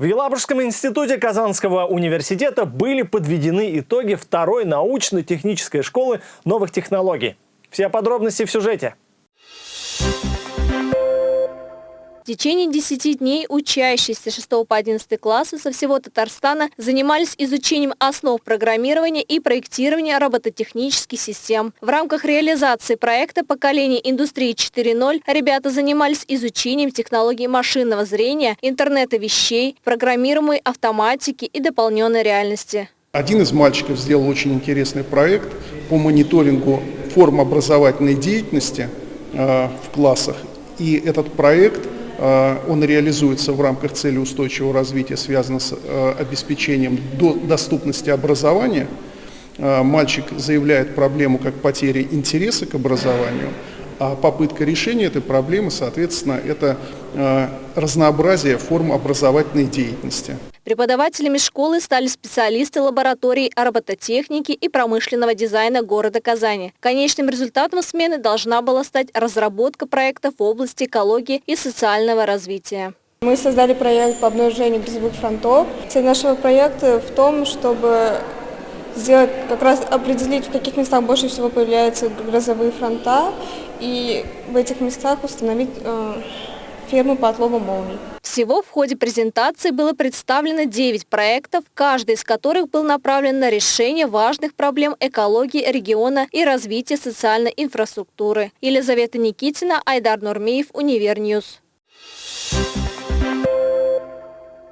В Елабужском институте Казанского университета были подведены итоги второй научно-технической школы новых технологий. Все подробности в сюжете. В течение 10 дней учащиеся 6 по 11 класса со всего Татарстана занимались изучением основ программирования и проектирования робототехнических систем. В рамках реализации проекта «Поколение индустрии 4.0» ребята занимались изучением технологий машинного зрения, интернета вещей, программируемой автоматики и дополненной реальности. Один из мальчиков сделал очень интересный проект по мониторингу форм образовательной деятельности э, в классах. И этот проект – он реализуется в рамках цели устойчивого развития, связано с э, обеспечением доступности образования. Э, мальчик заявляет проблему как потери интереса к образованию, а попытка решения этой проблемы, соответственно, это разнообразие форм образовательной деятельности. Преподавателями школы стали специалисты лаборатории робототехники и промышленного дизайна города Казани. Конечным результатом смены должна была стать разработка проектов в области экологии и социального развития. Мы создали проект по обнаружению грязевых фронтов. Цель нашего проекта в том, чтобы сделать, как раз определить, в каких местах больше всего появляются грозовые фронта, и в этих местах установить э, ферму по отлову молний. Всего в ходе презентации было представлено 9 проектов, каждый из которых был направлен на решение важных проблем экологии региона и развития социальной инфраструктуры. Елизавета Никитина, Айдар Нурмеев, Univer News. Thank you.